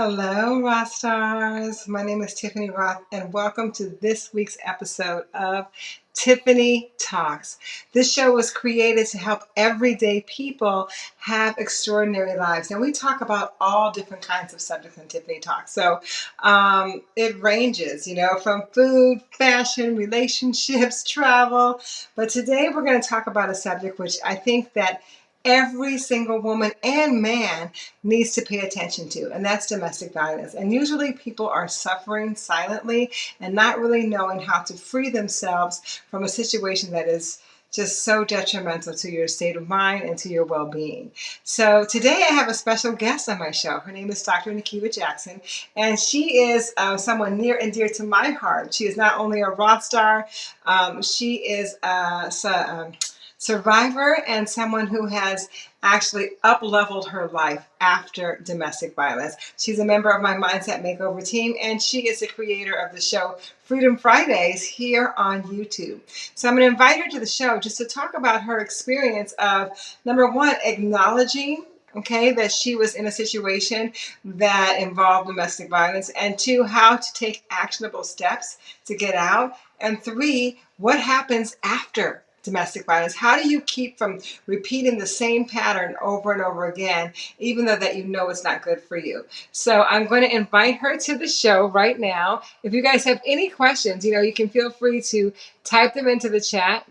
Hello, Rock Stars. My name is Tiffany Roth, and welcome to this week's episode of Tiffany Talks. This show was created to help everyday people have extraordinary lives. And we talk about all different kinds of subjects in Tiffany Talks. So um, it ranges, you know, from food, fashion, relationships, travel. But today we're going to talk about a subject which I think that every single woman and man needs to pay attention to, and that's domestic violence. And usually people are suffering silently and not really knowing how to free themselves from a situation that is just so detrimental to your state of mind and to your well-being. So today I have a special guest on my show. Her name is Dr. Nakiba Jackson, and she is uh, someone near and dear to my heart. She is not only a rock star, um, she is a, um, survivor and someone who has actually up leveled her life after domestic violence. She's a member of my Mindset Makeover team and she is the creator of the show Freedom Fridays here on YouTube. So I'm going to invite her to the show just to talk about her experience of number one, acknowledging okay, that she was in a situation that involved domestic violence, and two, how to take actionable steps to get out, and three, what happens after domestic violence? How do you keep from repeating the same pattern over and over again, even though that you know it's not good for you? So I'm going to invite her to the show right now. If you guys have any questions, you know, you can feel free to type them into the chat.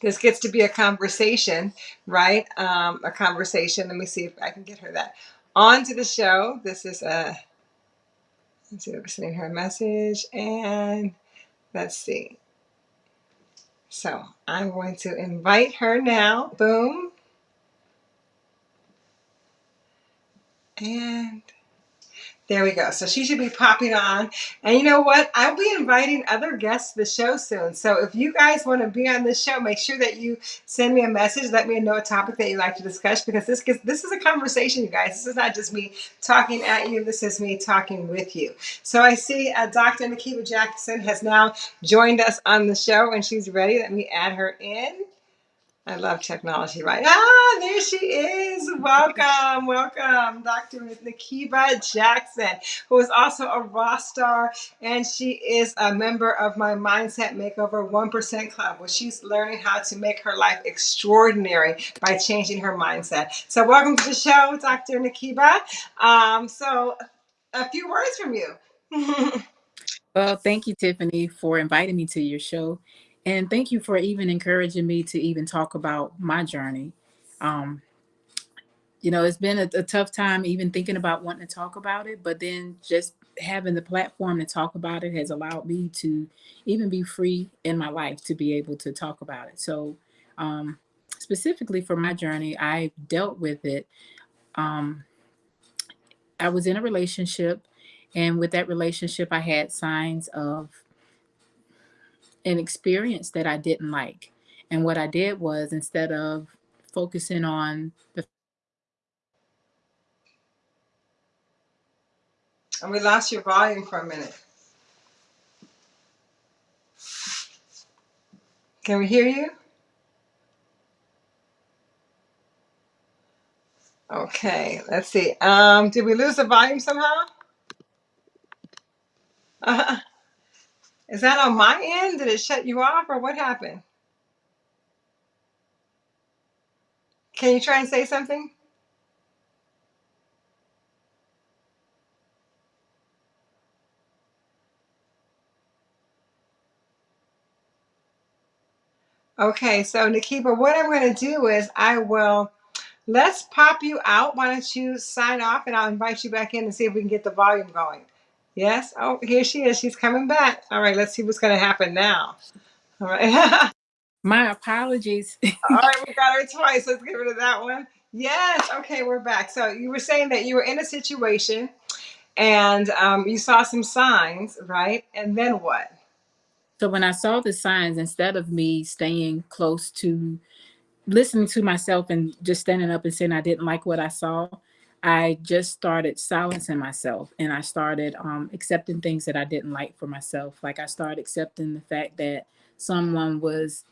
This gets to be a conversation, right? Um, a conversation. Let me see if I can get her that on to the show. This is a, let's see, we're sending her a message and let's see. So I'm going to invite her now. Boom. And there we go. So she should be popping on. And you know what? I'll be inviting other guests to the show soon. So if you guys want to be on this show, make sure that you send me a message. Let me know a topic that you'd like to discuss because this this is a conversation, you guys. This is not just me talking at you. This is me talking with you. So I see uh, Dr. Nakiba Jackson has now joined us on the show and she's ready. Let me add her in. I love technology, right? Ah, there she is. Welcome, welcome, Dr. Nakiba Jackson, who is also a rock star, and she is a member of my Mindset Makeover 1% Club, where she's learning how to make her life extraordinary by changing her mindset. So welcome to the show, Dr. Nakiba. Um, so a few words from you. well, thank you, Tiffany, for inviting me to your show. And thank you for even encouraging me to even talk about my journey. Um, you know, it's been a, a, tough time even thinking about wanting to talk about it, but then just having the platform to talk about it has allowed me to even be free in my life to be able to talk about it. So, um, specifically for my journey, I dealt with it. Um, I was in a relationship, and with that relationship, I had signs of an experience that I didn't like. And what I did was instead of focusing on the and we lost your volume for a minute. Can we hear you? Okay, let's see. Um, did we lose the volume somehow? Uh, is that on my end? Did it shut you off or what happened? Can you try and say something? Okay, so Nakiba, what I'm going to do is I will, let's pop you out. Why don't you sign off and I'll invite you back in and see if we can get the volume going. Yes. Oh, here she is. She's coming back. All right. Let's see what's going to happen now. All right. My apologies. All right. We got her twice. Let's get rid of that one. Yes. Okay. We're back. So you were saying that you were in a situation and um, you saw some signs, right? And then what? So when I saw the signs, instead of me staying close to listening to myself and just standing up and saying I didn't like what I saw, I just started silencing myself and I started um, accepting things that I didn't like for myself. Like I started accepting the fact that someone was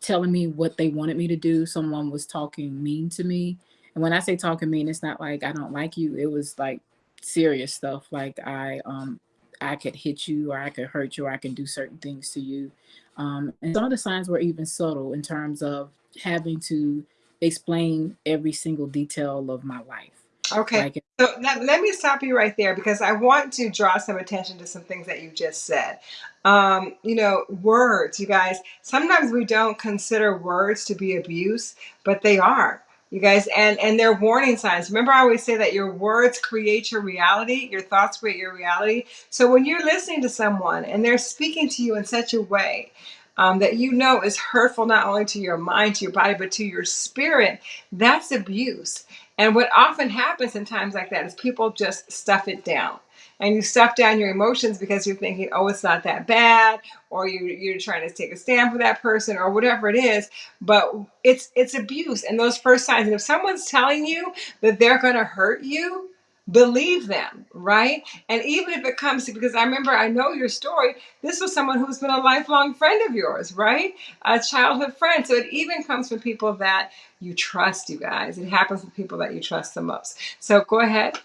telling me what they wanted me to do. Someone was talking mean to me. And when I say talking mean, it's not like I don't like you. It was like serious stuff like I um I could hit you or I could hurt you or I can do certain things to you. Um, and some of the signs were even subtle in terms of having to explain every single detail of my life. Okay. Like So let, let me stop you right there because I want to draw some attention to some things that you just said. Um, you know, words, you guys, sometimes we don't consider words to be abuse, but they are. You guys, and and they're warning signs. Remember, I always say that your words create your reality, your thoughts create your reality. So when you're listening to someone and they're speaking to you in such a way um, that you know is hurtful not only to your mind, to your body, but to your spirit, that's abuse. And what often happens in times like that is people just stuff it down. And you stuff down your emotions because you're thinking, oh, it's not that bad, or you, you're trying to take a stand for that person, or whatever it is. But it's it's abuse and those first signs. And if someone's telling you that they're going to hurt you, believe them, right? And even if it comes to, because I remember, I know your story. This was someone who's been a lifelong friend of yours, right? A childhood friend. So it even comes from people that you trust, you guys. It happens with people that you trust the most. So go ahead.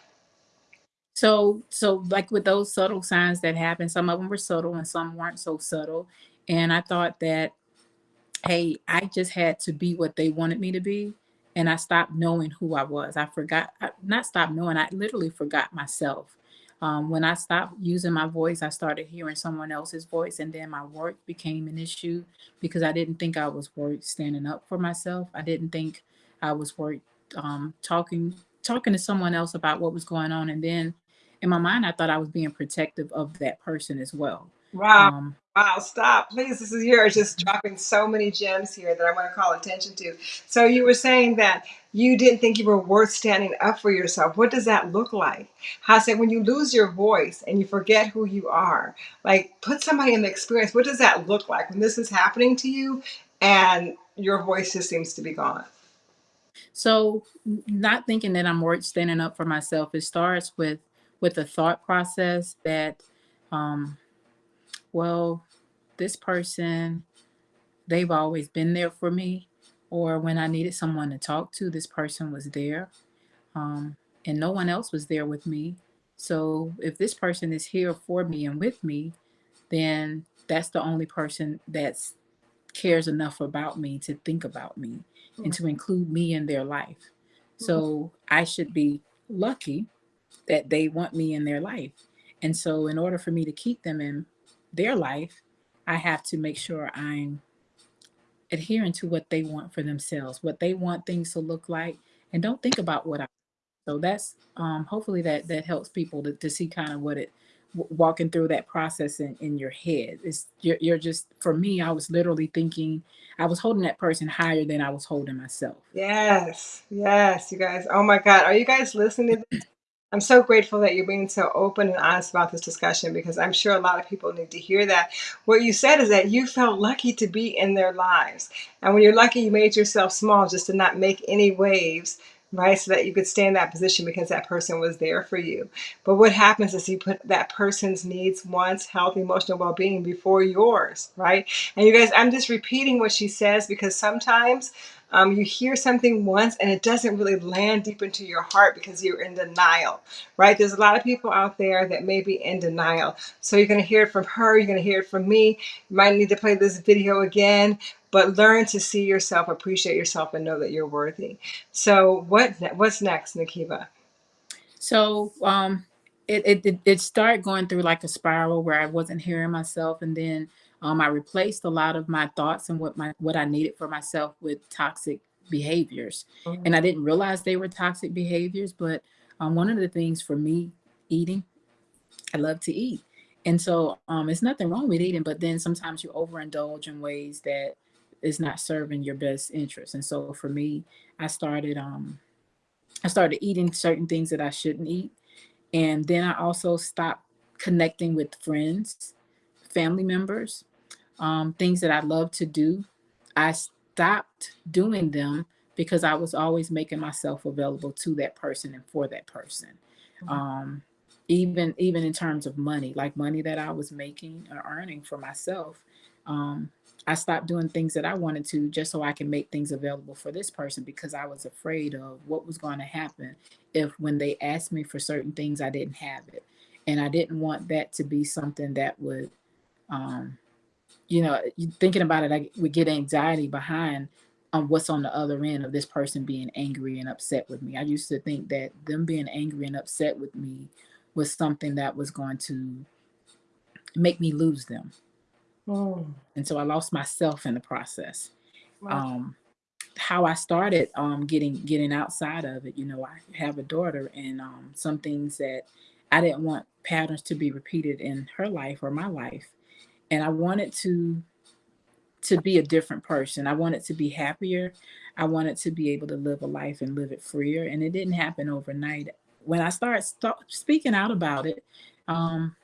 so so like with those subtle signs that happen, some of them were subtle and some weren't so subtle. And I thought that hey, I just had to be what they wanted me to be. And I stopped knowing who I was. I forgot, I, not stopped knowing, I literally forgot myself. Um, when I stopped using my voice, I started hearing someone else's voice, and then my work became an issue because I didn't think I was worth standing up for myself. I didn't think I was worth um, talking talking to someone else about what was going on, and then in my mind, I thought I was being protective of that person as well. Wow. Um, Wow, stop. Please, this is yours. Just dropping so many gems here that I want to call attention to. So, you were saying that you didn't think you were worth standing up for yourself. What does that look like? How say when you lose your voice and you forget who you are? Like, put somebody in the experience. What does that look like when this is happening to you and your voice just seems to be gone? So, not thinking that I'm worth standing up for myself, it starts with with the thought process that, um, well, this person, they've always been there for me, or when I needed someone to talk to, this person was there, um, and no one else was there with me. So, if this person is here for me and with me, then that's the only person that's cares enough about me to think about me and to include me in their life. So I should be lucky that they want me in their life. And so, in order for me to keep them in their life, I have to make sure I'm adhering to what they want for themselves, what they want things to look like, and don't think about what I. So that's um, hopefully that that helps people to, to see kind of what it walking through that process in, in your head. It's you're, you're just for me. I was literally thinking I was holding that person higher than I was holding myself. Yes, yes, you guys. Oh my God. Are you guys listening to I'm so grateful that you're being so open and honest about this discussion because I'm sure a lot of people need to hear that. What you said is that you felt lucky to be in their lives. And when you're lucky, you made yourself small just to not make any waves, right? So that you could stay in that position because that person was there for you. But what happens is you put that person's needs, wants, health, emotional well being before yours, right? And you guys, I'm just repeating what she says because sometimes um, you hear something once and it doesn't really land deep into your heart because you're in denial, right? There's a lot of people out there that may be in denial. So you're going to hear it from her, you're going to hear it from me. You might need to play this video again, but learn to see yourself, appreciate yourself, and know that you're worthy. So what what's next, Nakiba? So um, it, it it it started going through like a spiral where I wasn't hearing myself, and then um, I replaced a lot of my thoughts and what my what I needed for myself with toxic behaviors, and I didn't realize they were toxic behaviors. But um, one of the things for me, eating, I love to eat, and so um, it's nothing wrong with eating, but then sometimes you overindulge in ways that is not serving your best interest. And so for me, I started um I started eating certain things that I shouldn't eat. And then I also stopped connecting with friends, family members, um, things that I love to do. I stopped doing them because I was always making myself available to that person and for that person. Mhm. Um, even even in terms of money, like money that I was making or earning for myself, um, I stopped doing things that I wanted to just so I can make things available for this person because I was afraid of what was going to happen if when they asked me for certain things I didn't have it. And I didn't want that to be something that would um, you know, thinking about it, I would get anxiety behind on what's on the other end of this person being angry and upset with me. I used to think that them being angry and upset with me was something that was going to make me lose them. Mm. And so I lost myself in the process. Wow. Um, how I started um, getting getting outside of it, you know, I have a daughter, and um, some things that I didn't want patterns to be repeated in her life or my life, and I wanted to to be a different person. I wanted to be happier. I wanted to be able to live a life and live it freer, and it didn't happen overnight. When I started st- speaking out about it, um,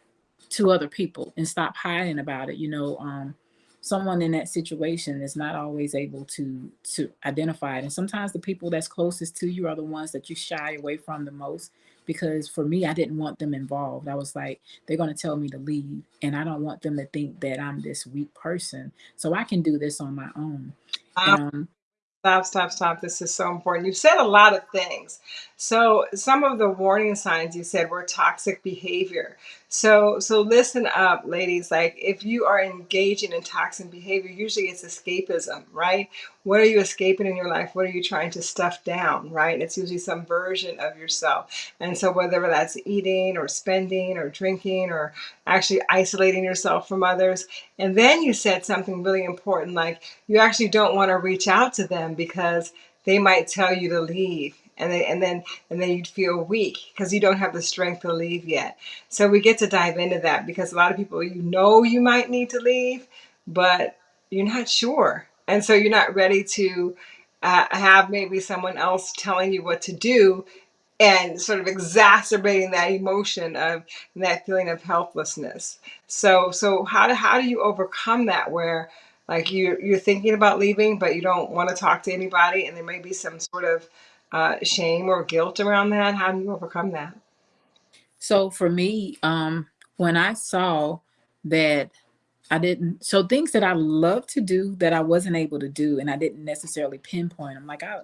to other people and stop hiding about it. You know, um, someone in that situation is not always able to to identify it, and sometimes the people that's closest to you are the ones that you shy away from the most. Because for me, I didn't want them involved. I was like, they're going to tell me to leave, and I don't want them to think that I'm this weak person. So I can do this on my own. Um, Stop, stop, stop. This is so important. You've said a lot of things. So some of the warning signs you said were toxic behavior. So so listen up, ladies. Like if you are engaging in toxic behavior, usually it's escapism, right? What are you escaping in your life? What are you trying to stuff down, right? It's usually some version of yourself. And so whether that's eating or spending or drinking or actually isolating yourself from others. And then you said something really important like you actually don't want to reach out to them because they might tell you to leave and then and then and then you'd feel weak because you don't have the strength to leave yet. So we get to dive into that because a lot of people you know you might need to leave but you're not sure. And so you're not ready to uh, have maybe someone else telling you what to do and sort of exacerbating that emotion of that feeling of helplessness. So so how do how do you overcome that where like you you're thinking about leaving, but you don't want to talk to anybody, and there may be some sort of uh, shame or guilt around that. How do you overcome that? So for me, um, when I saw that I didn't, so things that I love to do that I wasn't able to do, and I didn't necessarily pinpoint. I'm like, I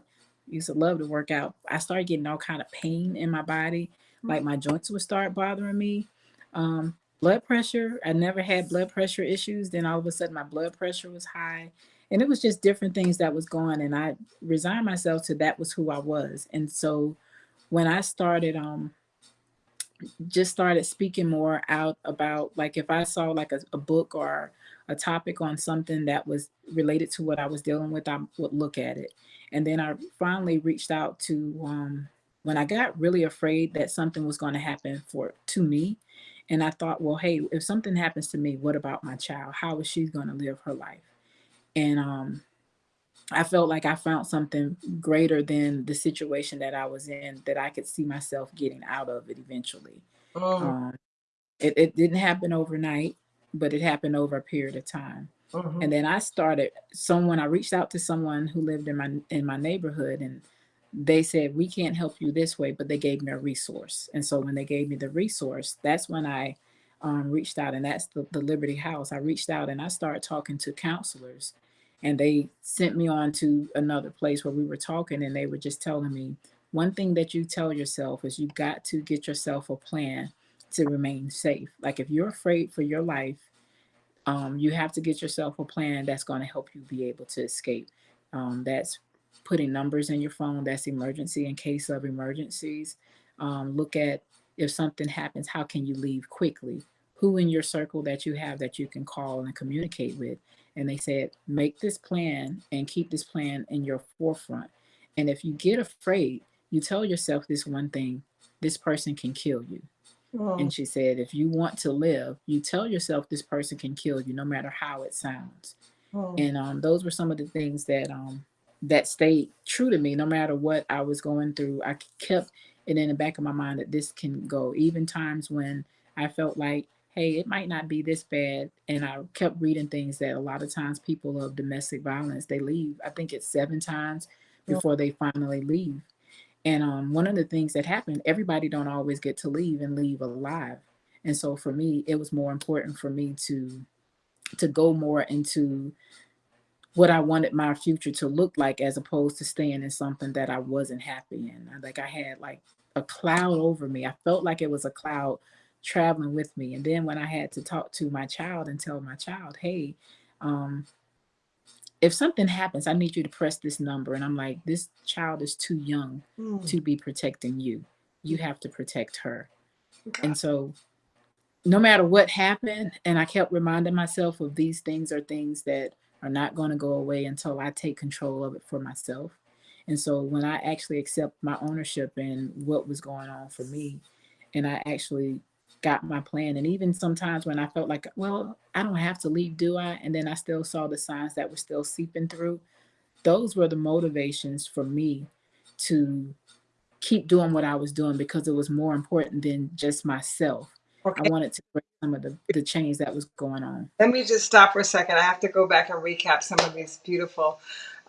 used to love to work out. I started getting all kind of pain in my body, like my joints would start bothering me. Um, blood pressure. I never had blood pressure issues. Then all of a sudden my blood pressure was high. And it was just different things that was going. And I resigned myself to that was who I was. And so when I started um just started speaking more out about like if I saw like a, a book or a topic on something that was related to what I was dealing with, I would look at it. And then I finally reached out to um when I got really afraid that something was going to happen for to me, and I thought, well, hey, if something happens to me, what about my child? How is she going to live her life? And um, I felt like I found something greater than the situation that I was in that I could see myself getting out of it eventually. Mm, Um, it, it didn't happen overnight, but it happened over a period of time. mhm, And then I started someone I reached out to someone who lived in my in my neighborhood and they said we can't help you this way but they gave me a resource and so when they gave me the resource that's when i um, reached out and that's the, the liberty house i reached out and i started talking to counselors and they sent me on to another place where we were talking and they were just telling me one thing that you tell yourself is you got to get yourself a plan to remain safe like if you're afraid for your life um, you have to get yourself a plan that's going to help you be able to escape. Um, that's putting numbers in your phone. That's emergency in case of emergencies. Um, look at if something happens, how can you leave quickly? Who in your circle that you have that you can call and communicate with? And they said, make this plan and keep this plan in your forefront. And if you get afraid, you tell yourself this one thing this person can kill you. And she said, if you want to live, you tell yourself this person can kill you, no matter how it sounds. And um, those were some of the things that um, that stayed true to me, no matter what I was going through. I kept it in the back of my mind that this can go. Even times when I felt like, hey, it might not be this bad, and I kept reading things that a lot of times people of domestic violence they leave. I think it's seven times before they finally leave. And um, one of the things that happened, everybody don't always get to leave and leave alive. And so for me, it was more important for me to to go more into what I wanted my future to look like as opposed to staying in something that I wasn't happy in. Like I had like a cloud over me. I felt like it was a cloud traveling with me. And then when I had to talk to my child and tell my child, hey, um, if something happens, I need you to press this number. And I'm like, this child is too young mm. to be protecting you. You have to protect her. Okay. And so no matter what happened, and I kept reminding myself of these things are things that are not going to go away until I take control of it for myself. And so when I actually accept my ownership and what was going on for me, and I actually got my plan, and even sometimes when I felt like, well, I don't have to leave, do I? And then I still saw the signs that were still seeping through. Those were the motivations for me to keep doing what I was doing because it was more important than just myself. Okay. I wanted to break some of the, the change that was going on. Let me just stop for a second. I have to go back and recap some of these beautiful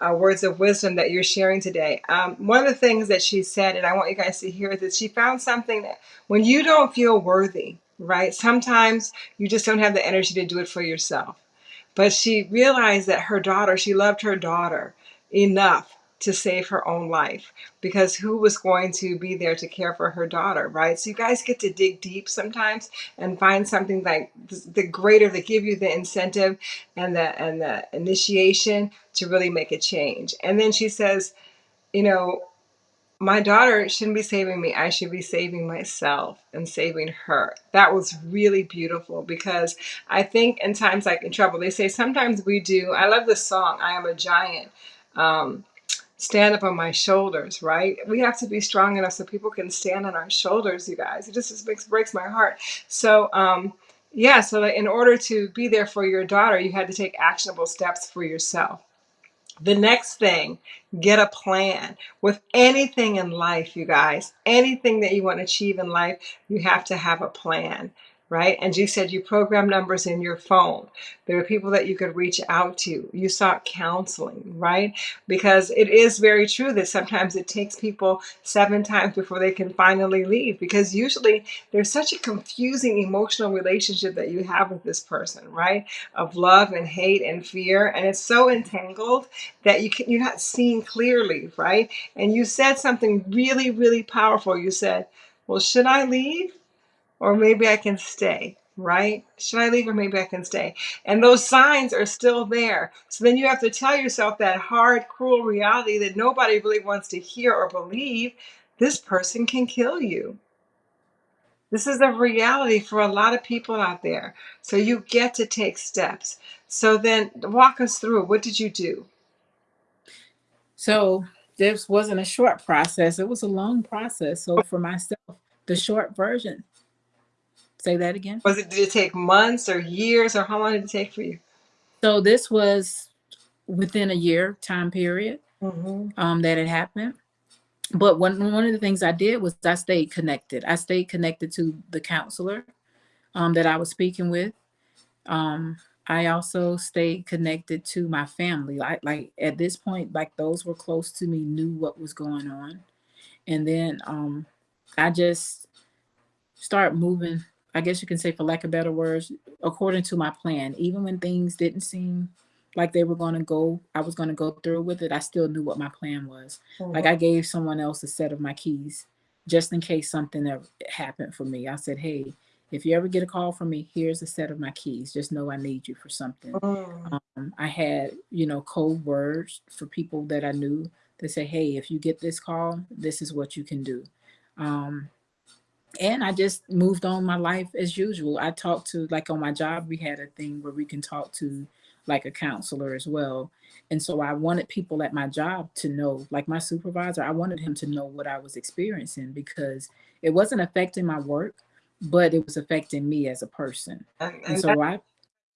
uh, words of wisdom that you're sharing today. Um, one of the things that she said, and I want you guys to hear this, she found something that when you don't feel worthy, right? Sometimes you just don't have the energy to do it for yourself. But she realized that her daughter, she loved her daughter enough to save her own life because who was going to be there to care for her daughter, right? So you guys get to dig deep sometimes and find something like the greater that give you the incentive and the and the initiation to really make a change. And then she says, you know, my daughter shouldn't be saving me. I should be saving myself and saving her. That was really beautiful because I think in times like in trouble, they say sometimes we do. I love this song, I Am a Giant. Um, stand up on my shoulders, right? We have to be strong enough so people can stand on our shoulders, you guys. It just, just makes breaks my heart. So, um, yeah, so that in order to be there for your daughter, you had to take actionable steps for yourself. The next thing, get a plan. With anything in life, you guys, anything that you want to achieve in life, you have to have a plan right? And you said you program numbers in your phone. There are people that you could reach out to. You sought counseling, right? Because it is very true that sometimes it takes people seven times before they can finally leave because usually there's such a confusing emotional relationship that you have with this person, right? Of love and hate and fear. And it's so entangled that you can, you're not seeing clearly, right? And you said something really, really powerful. You said, well, should I leave? Or maybe I can stay, right? Should I leave or maybe I can stay? And those signs are still there. So then you have to tell yourself that hard, cruel reality that nobody really wants to hear or believe this person can kill you. This is a reality for a lot of people out there. So you get to take steps. So then walk us through what did you do? So this wasn't a short process, it was a long process. So oh. for myself, the short version Say that again. Was it, did it take months or years or how long did it take for you? So this was within a year time period mm-hmm. um, that it happened. But one, one of the things I did was I stayed connected. I stayed connected to the counselor um, that I was speaking with. Um, I also stayed connected to my family. Like, like at this point, like those were close to me, knew what was going on. And then um, I just start moving I guess you can say, for lack of better words, according to my plan. Even when things didn't seem like they were going to go, I was going to go through with it, I still knew what my plan was. Mm-hmm. Like I gave someone else a set of my keys just in case something ever happened for me. I said, hey, if you ever get a call from me, here's a set of my keys. Just know I need you for something. Mm. Um, I had, you know, code words for people that I knew to say, hey, if you get this call, this is what you can do. Um, and I just moved on my life as usual. I talked to like on my job, we had a thing where we can talk to like a counselor as well. And so I wanted people at my job to know, like my supervisor, I wanted him to know what I was experiencing because it wasn't affecting my work, but it was affecting me as a person. And, and, so I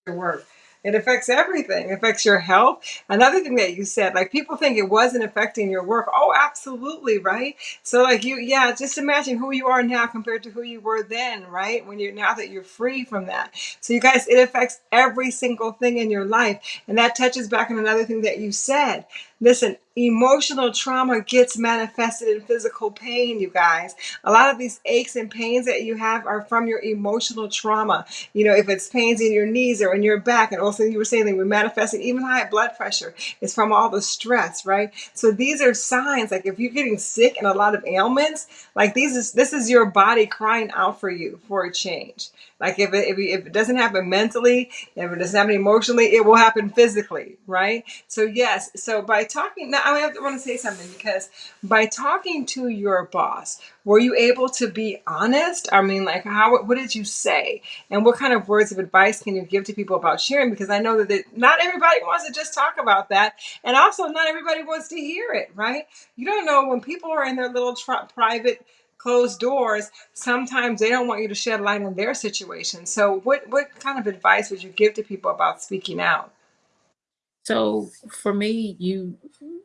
work it affects everything. It affects your health. Another thing that you said, like people think it wasn't affecting your work. Oh, absolutely, right? So like you, yeah, just imagine who you are now compared to who you were then, right? When you're now that you're free from that. So you guys, it affects every single thing in your life. And that touches back on another thing that you said. Listen, emotional trauma gets manifested in physical pain, you guys. A lot of these aches and pains that you have are from your emotional trauma. You know, if it's pains in your knees or in your back, and also you were saying they were manifesting even high blood pressure, is from all the stress, right? So these are signs like if you're getting sick and a lot of ailments, like these is this is your body crying out for you for a change. Like if it, if, if it doesn't happen mentally, if it doesn't happen emotionally, it will happen physically, right? So yes, so by talking I want to say something because by talking to your boss, were you able to be honest? I mean, like how what did you say, and what kind of words of advice can you give to people about sharing? Because I know that it, not everybody wants to just talk about that, and also not everybody wants to hear it, right? You don't know when people are in their little private closed doors sometimes they don't want you to shed light on their situation so what what kind of advice would you give to people about speaking out So for me, you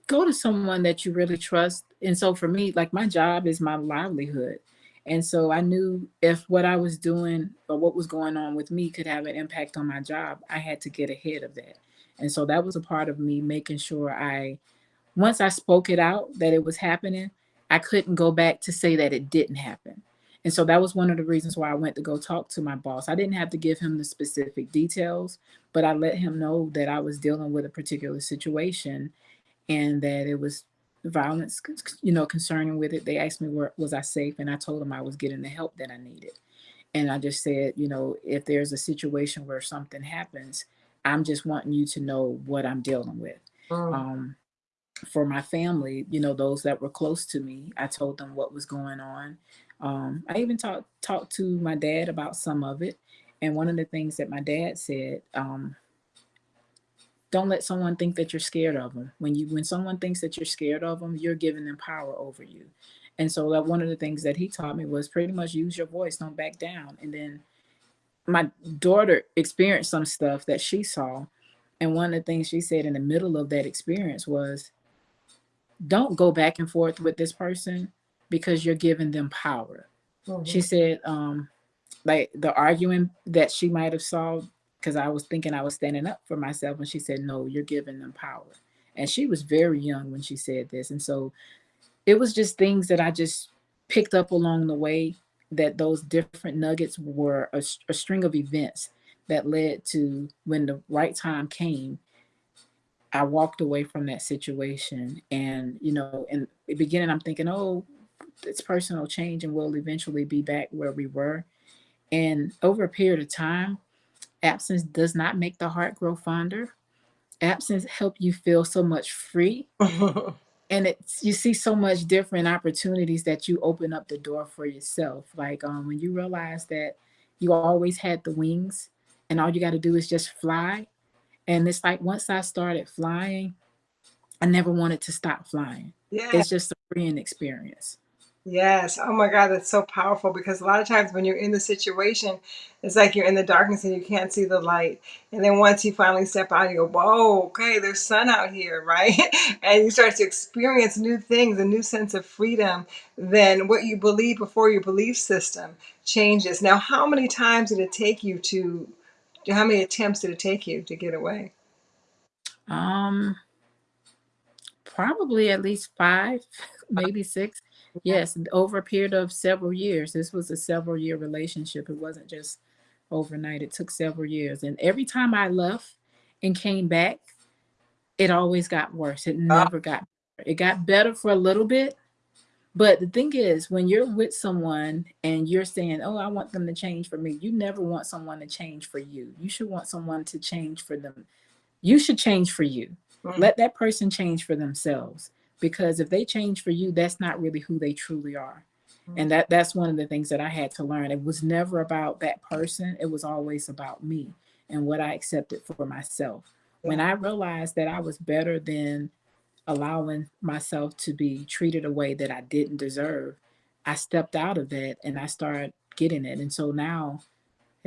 go to someone that you really trust. And so for me, like my job is my livelihood. And so I knew if what I was doing or what was going on with me could have an impact on my job, I had to get ahead of that. And so that was a part of me making sure I once I spoke it out that it was happening, I couldn't go back to say that it didn't happen. And so that was one of the reasons why I went to go talk to my boss. I didn't have to give him the specific details, but I let him know that I was dealing with a particular situation and that it was violence, you know, concerning with it. They asked me where was I safe, and I told them I was getting the help that I needed. And I just said, you know, if there's a situation where something happens, I'm just wanting you to know what I'm dealing with. Mm. Um, for my family, you know, those that were close to me, I told them what was going on. Um, I even talked talked to my dad about some of it. And one of the things that my dad said, um, don't let someone think that you're scared of them. When you when someone thinks that you're scared of them, you're giving them power over you. And so that one of the things that he taught me was pretty much use your voice, don't back down. And then my daughter experienced some stuff that she saw. And one of the things she said in the middle of that experience was, don't go back and forth with this person because you're giving them power. She Mhm. said, um, like the arguing that she might have saw because I was thinking I was standing up for myself, and she said, "No, you're giving them power." And she was very young when she said this, and so it was just things that I just picked up along the way. That those different nuggets were a string of events that led to when the right time came I walked away from that situation. And, you know, in the beginning, I'm thinking, oh, it's personal change and we'll eventually be back where we were. And over a period of time, absence does not make the heart grow fonder. Absence help you feel so much free. And it's you see so much different opportunities that you open up the door for yourself. Like um, when you realize that you always had the wings and all you got to do is just fly. And it's like once I started flying, I never wanted to stop flying. yeah It's just a freeing experience. Yes. Oh my God, that's so powerful because a lot of times when you're in the situation, it's like you're in the darkness and you can't see the light. And then once you finally step out, you go, whoa, okay, there's sun out here, right? And you start to experience new things, a new sense of freedom than what you believe before your belief system changes. Now, how many times did it take you to, how many attempts did it take you to get away? Um, probably at least five, maybe six. Yes, over a period of several years. This was a several year relationship. It wasn't just overnight. It took several years. And every time I left and came back, it always got worse. It Ah, never got better. It got better for a little bit. But the thing is, when you're with someone and you're saying, Oh, I want them to change for me, you never want someone to change for you. You should want someone to change for them you should change for you. mhm. Let that person change for themselves because if they change for you, that's not really who they truly are. Mm-hmm. And that that's one of the things that I had to learn. It was never about that person. It was always about me and what I accepted for myself. When I realized that I was better than allowing myself to be treated a way that I didn't deserve, I stepped out of that and I started getting it. And so now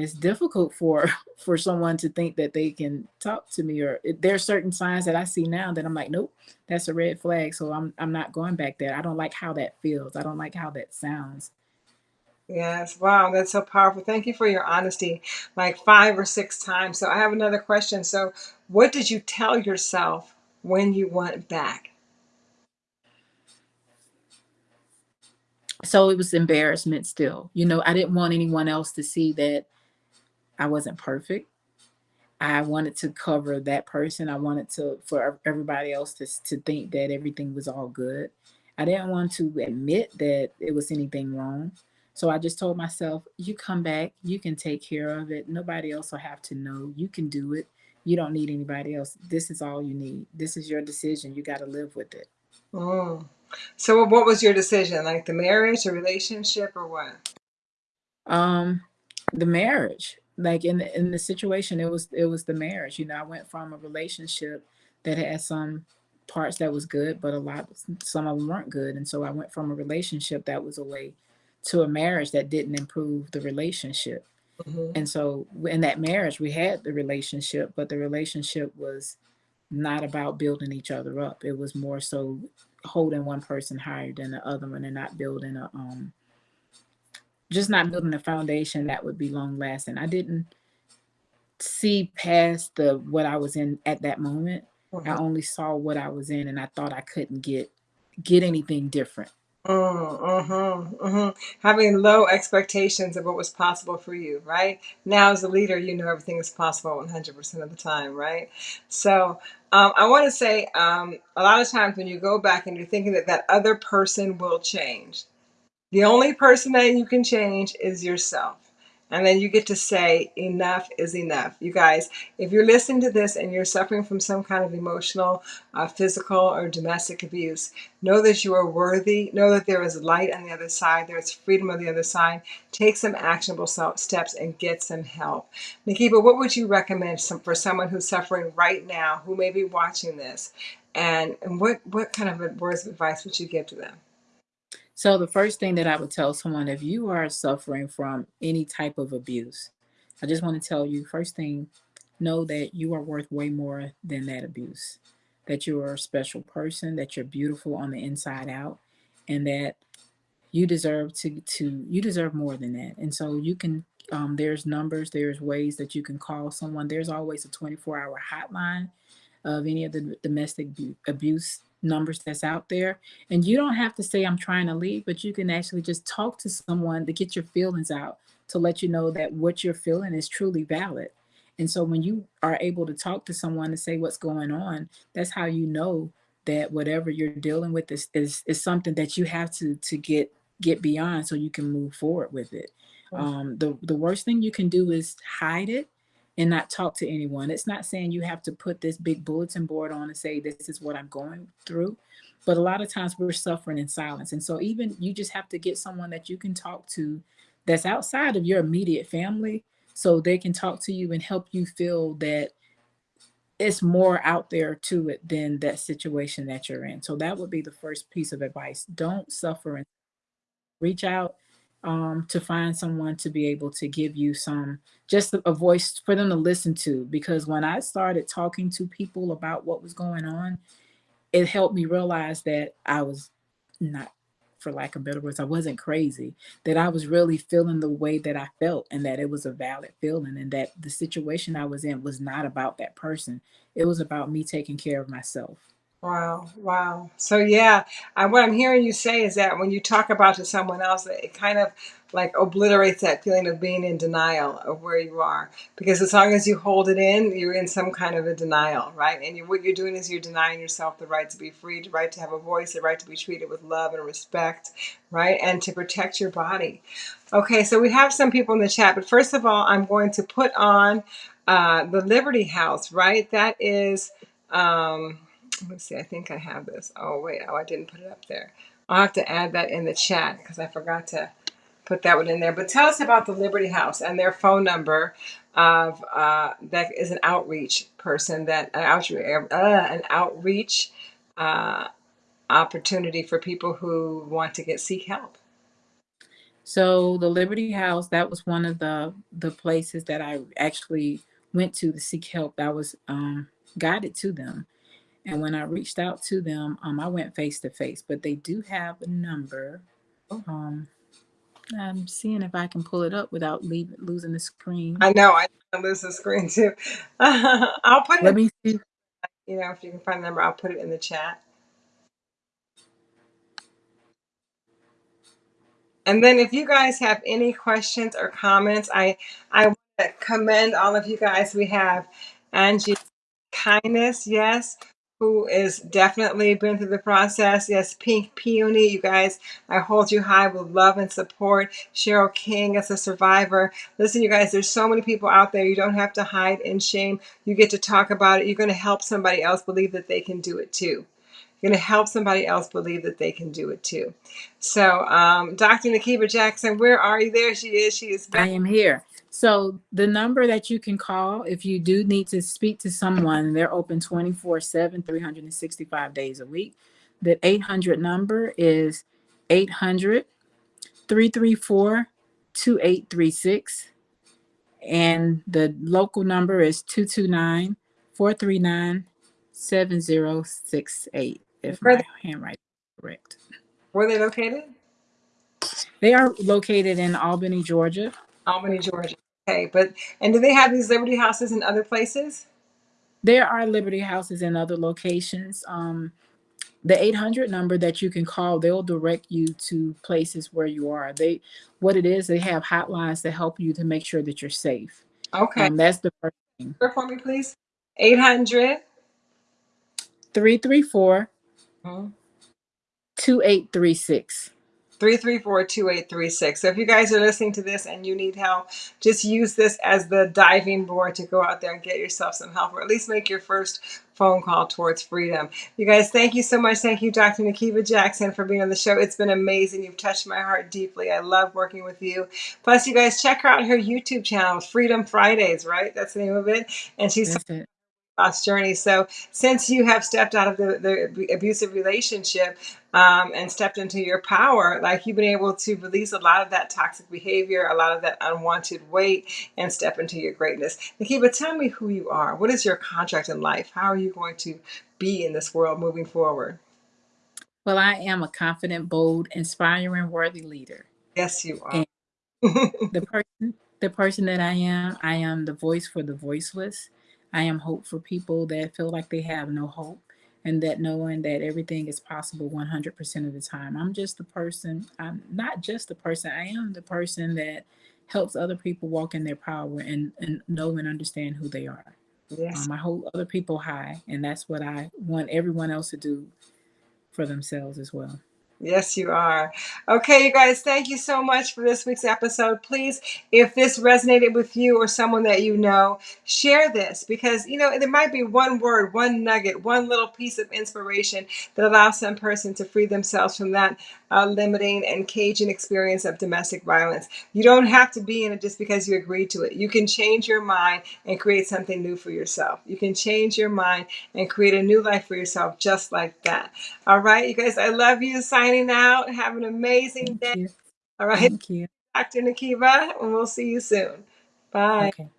it's difficult for for someone to think that they can talk to me or there are certain signs that I see now that I'm like, nope, that's a red flag. So I'm I'm not going back there. I don't like how that feels. I don't like how that sounds. Yes, wow, that's so powerful. Thank you for your honesty, like five or six times. So I have another question. So what did you tell yourself when you went back? So it was embarrassment still. You know, I didn't want anyone else to see that I wasn't perfect. I wanted to cover that person. I wanted to for everybody else to to think that everything was all good. I didn't want to admit that it was anything wrong. So I just told myself, you come back, you can take care of it. Nobody else will have to know. You can do it. You don't need anybody else. This is all you need. This is your decision. You got to live with it. Mm. So what was your decision? Like the marriage, a relationship, or what? Um, the marriage. Like in the, in the situation, it was it was the marriage. You know, I went from a relationship that had some parts that was good, but a lot some of them weren't good, and so I went from a relationship that was away to a marriage that didn't improve the relationship. Mm-hmm. And so in that marriage, we had the relationship, but the relationship was not about building each other up. It was more so holding one person higher than the other one and not building a um just not building a foundation that would be long lasting. I didn't see past the what I was in at that moment. Mm-hmm. I only saw what I was in and I thought I couldn't get get anything different. Mm, mm-hmm, mm-hmm. Having low expectations of what was possible for you, right? Now, as a leader, you know everything is possible 100% of the time, right? So, um, I want to say um, a lot of times when you go back and you're thinking that that other person will change, the only person that you can change is yourself. And then you get to say, enough is enough. You guys, if you're listening to this and you're suffering from some kind of emotional, uh, physical, or domestic abuse, know that you are worthy. Know that there is light on the other side. There is freedom on the other side. Take some actionable steps and get some help. Nakiba, what would you recommend some, for someone who's suffering right now, who may be watching this? And, and what, what kind of words of advice would you give to them? So the first thing that I would tell someone, if you are suffering from any type of abuse, I just want to tell you, first thing, know that you are worth way more than that abuse, that you are a special person, that you're beautiful on the inside out, and that you deserve to, to you deserve more than that. And so you can, um, there's numbers, there's ways that you can call someone. There's always a 24 hour hotline of any of the domestic abuse numbers that's out there. And you don't have to say, I'm trying to leave, but you can actually just talk to someone to get your feelings out to let you know that what you're feeling is truly valid. And so when you are able to talk to someone to say what's going on, that's how you know that whatever you're dealing with is, is, is something that you have to, to get, get beyond so you can move forward with it. Um, the, the worst thing you can do is hide it and not talk to anyone. It's not saying you have to put this big bulletin board on and say, this is what I'm going through. But a lot of times we're suffering in silence. And so even you just have to get someone that you can talk to that's outside of your immediate family so they can talk to you and help you feel that it's more out there to it than that situation that you're in. So that would be the first piece of advice. Don't suffer and reach out um, to find someone to be able to give you some just a voice for them to listen to. Because when i started talking to people about what was going on it helped me realize that i was not for lack of better words i wasn't crazy. That i was really feeling the way that i felt and that it was a valid feeling and that the situation i was in was not about that person. It was about me taking care of myself Wow, wow. So yeah, I, what I'm hearing you say is that when you talk about to someone else, it kind of like obliterates that feeling of being in denial of where you are. Because as long as you hold it in, you're in some kind of a denial, right? And you, what you're doing is you're denying yourself the right to be free, the right to have a voice, the right to be treated with love and respect, right? And to protect your body. Okay, so we have some people in the chat, but first of all, I'm going to put on uh, the Liberty House, right? That is. Um, let's see, I think I have this. Oh, wait, oh, I didn't put it up there. I'll have to add that in the chat because I forgot to put that one in there. But tell us about the Liberty House and their phone number of uh, that is an outreach person that an outreach uh, an outreach uh, opportunity for people who want to get seek help. So the Liberty House that was one of the the places that I actually went to to seek help. I was um, guided to them. And when I reached out to them, um, I went face to face, but they do have a number. Oh. Um, I'm seeing if I can pull it up without losing the screen. I know I lose the screen too. I'll put it. Let me see. You know, if you can find the number, I'll put it in the chat. And then if you guys have any questions or comments, I I want to commend all of you guys. We have Angie Kindness, yes, who is definitely been through the process. Yes, Pink Peony, you guys, I hold you high with love and support. Cheryl King as a survivor. Listen, you guys, there's so many people out there. You don't have to hide in shame. You get to talk about it. You're going to help somebody else believe that they can do it too. You're going to help somebody else believe that they can do it too. So, um, Dr. Nakiba Jackson, where are you? There she is. She is I am here. So the number that you can call if you do need to speak to someone, they're open 24 7, 365 days a week. The 800 number is 800 334 2836. And the local number is 229 439 7068, if my handwriting is correct. where are they located? They are located in Albany, Georgia. Albany, Georgia. Okay, but and do they have these Liberty houses in other places? There are Liberty houses in other locations. Um, the 800 number that you can call, they'll direct you to places where you are. They, what it is, they have hotlines to help you to make sure that you're safe. Okay, Um, that's the first thing. For me, please. 800. 334 Mhm. 2836. 334-2836. So if you guys are listening to this and you need help, just use this as the diving board to go out there and get yourself some help or at least make your first phone call towards freedom. You guys, thank you so much. Thank you, Dr. Nakiba Jackson, for being on the show. It's been amazing. You've touched my heart deeply. I love working with you. Plus, you guys check her out her YouTube channel, Freedom Fridays, right? That's the name of it. And she's That's journey. So since you have stepped out of the, the abusive relationship um, and stepped into your power, like you've been able to release a lot of that toxic behavior, a lot of that unwanted weight, and step into your greatness. Nakiba, tell me who you are. What is your contract in life? How are you going to be in this world moving forward? Well, I am a confident, bold, inspiring, worthy leader. Yes, you are. The person, the person that I am, I am the voice for the voiceless. I am hope for people that feel like they have no hope and that knowing that everything is possible 100% of the time. I'm just the person, I'm not just the person, I am the person that helps other people walk in their power and, and know and understand who they are. yes. Um, I hold other people high, and that's what I want everyone else to do for themselves as well. Yes, you are. Okay, you guys, thank you so much for this week's episode. Please, if this resonated with you or someone that you know, share this because, you know, there might be one word, one nugget, one little piece of inspiration that allows some person to free themselves from that uh, limiting and caging experience of domestic violence. You don't have to be in it just because you agreed to it. You can change your mind and create something new for yourself. You can change your mind and create a new life for yourself just like that. All right, you guys, I love you. Signing out. Have an amazing Thank day. you. All right, Thank you. Dr. Nakiba, and we'll see you soon. Bye. Okay.